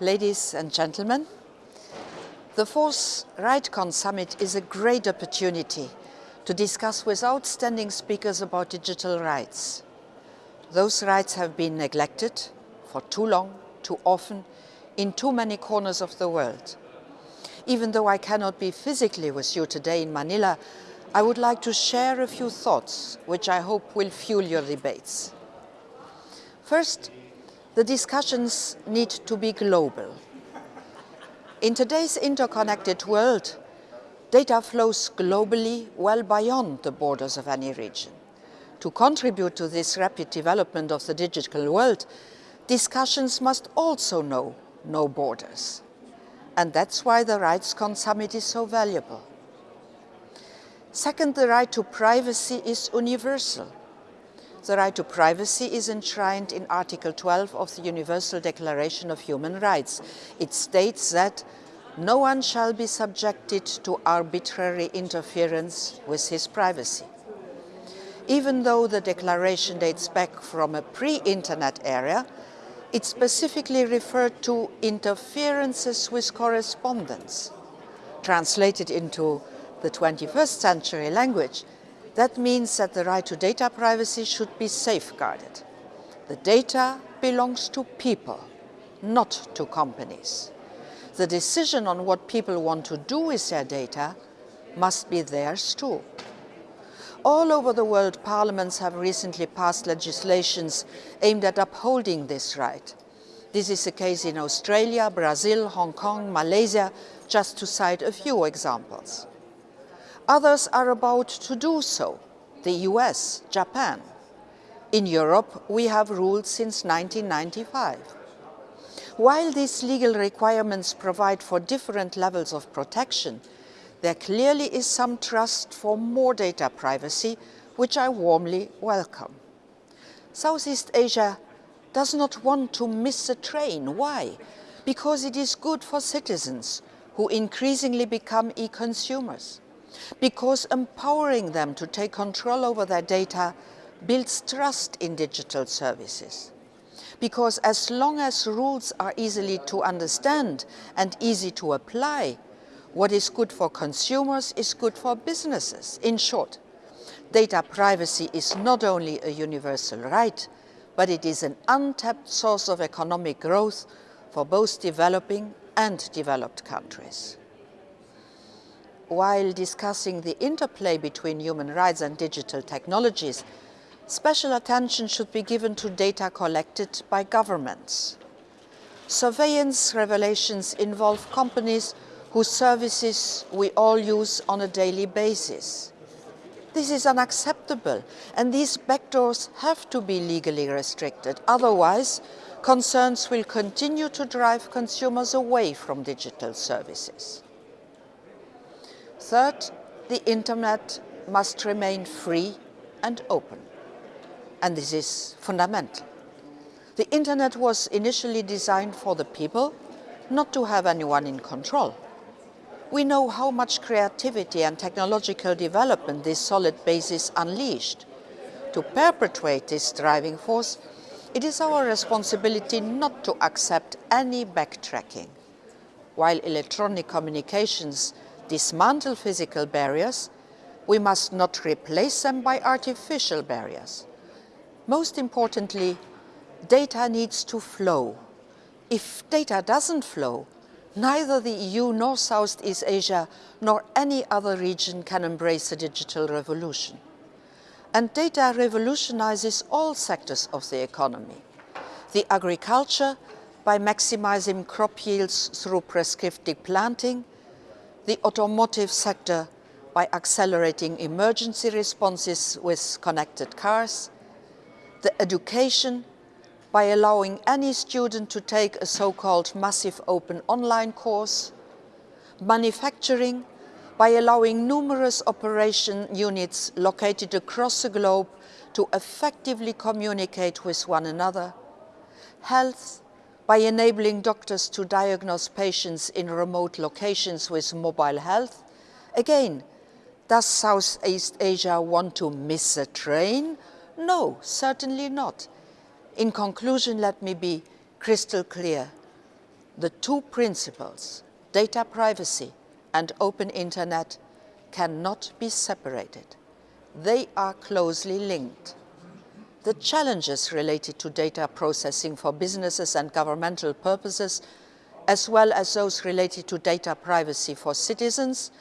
ladies and gentlemen. The fourth RightsCon Summit is a great opportunity to discuss with outstanding speakers about digital rights. Those rights have been neglected for too long, too often, in too many corners of the world. Even though I cannot be physically with you today in Manila, I would like to share a few thoughts which I hope will fuel your debates. First, the discussions need to be global. In today's interconnected world, data flows globally well beyond the borders of any region. To contribute to this rapid development of the digital world, discussions must also know no borders. And that's why the RightsCon Summit is so valuable. Second, the right to privacy is universal. The right to privacy is enshrined in Article 12 of the Universal Declaration of Human Rights. It states that no one shall be subjected to arbitrary interference with his privacy. Even though the declaration dates back from a pre-internet era, it specifically referred to interferences with correspondence. Translated into the 21st century language, that means that the right to data privacy should be safeguarded. The data belongs to people, not to companies. The decision on what people want to do with their data must be theirs too. All over the world, parliaments have recently passed legislations aimed at upholding this right. This is the case in Australia, Brazil, Hong Kong, Malaysia, just to cite a few examples. Others are about to do so, the US, Japan. In Europe, we have ruled since 1995. While these legal requirements provide for different levels of protection, there clearly is some trust for more data privacy, which I warmly welcome. Southeast Asia does not want to miss a train. Why? Because it is good for citizens who increasingly become e-consumers because empowering them to take control over their data builds trust in digital services. Because as long as rules are easily to understand and easy to apply, what is good for consumers is good for businesses. In short, data privacy is not only a universal right, but it is an untapped source of economic growth for both developing and developed countries while discussing the interplay between human rights and digital technologies, special attention should be given to data collected by governments. Surveillance revelations involve companies whose services we all use on a daily basis. This is unacceptable and these backdoors have to be legally restricted. Otherwise, concerns will continue to drive consumers away from digital services. Third, the internet must remain free and open. And this is fundamental. The internet was initially designed for the people, not to have anyone in control. We know how much creativity and technological development this solid basis unleashed. To perpetuate this driving force, it is our responsibility not to accept any backtracking. While electronic communications dismantle physical barriers, we must not replace them by artificial barriers. Most importantly, data needs to flow. If data doesn't flow, neither the EU nor Southeast Asia nor any other region can embrace the digital revolution. And data revolutionizes all sectors of the economy. The agriculture by maximizing crop yields through prescriptive planting, the automotive sector by accelerating emergency responses with connected cars, the education by allowing any student to take a so-called massive open online course, manufacturing by allowing numerous operation units located across the globe to effectively communicate with one another, health by enabling doctors to diagnose patients in remote locations with mobile health. Again, does Southeast Asia want to miss a train? No, certainly not. In conclusion, let me be crystal clear. The two principles, data privacy and open internet, cannot be separated. They are closely linked. The challenges related to data processing for businesses and governmental purposes, as well as those related to data privacy for citizens,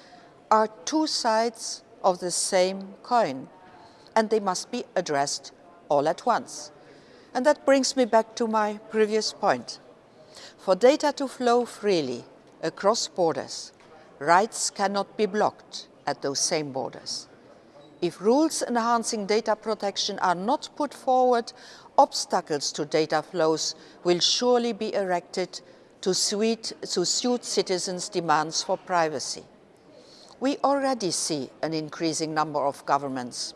are two sides of the same coin, and they must be addressed all at once. And that brings me back to my previous point. For data to flow freely across borders, rights cannot be blocked at those same borders. If rules enhancing data protection are not put forward, obstacles to data flows will surely be erected to, suit, to suit citizens' demands for privacy. We already see an increasing number of governments,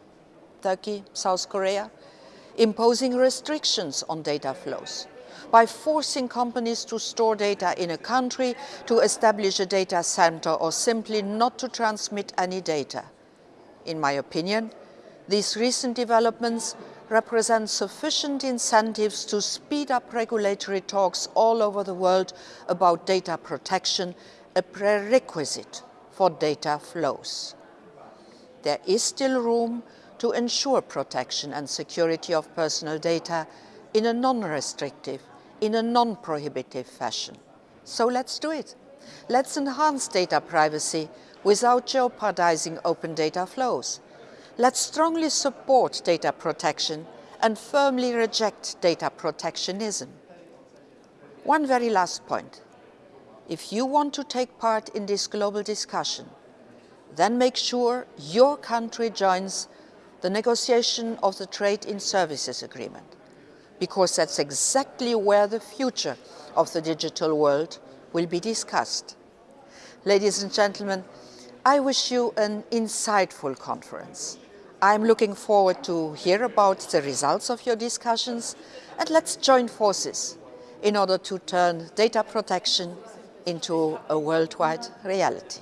Turkey, South Korea, imposing restrictions on data flows by forcing companies to store data in a country, to establish a data center or simply not to transmit any data. In my opinion, these recent developments represent sufficient incentives to speed up regulatory talks all over the world about data protection, a prerequisite for data flows. There is still room to ensure protection and security of personal data in a non-restrictive, in a non-prohibitive fashion. So let's do it. Let's enhance data privacy without jeopardizing open data flows. Let's strongly support data protection and firmly reject data protectionism. One very last point. If you want to take part in this global discussion, then make sure your country joins the negotiation of the Trade in Services Agreement, because that's exactly where the future of the digital world will be discussed. Ladies and gentlemen, I wish you an insightful conference. I'm looking forward to hear about the results of your discussions and let's join forces in order to turn data protection into a worldwide reality.